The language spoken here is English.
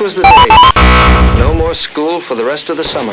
This was the day. No more school for the rest of the summer.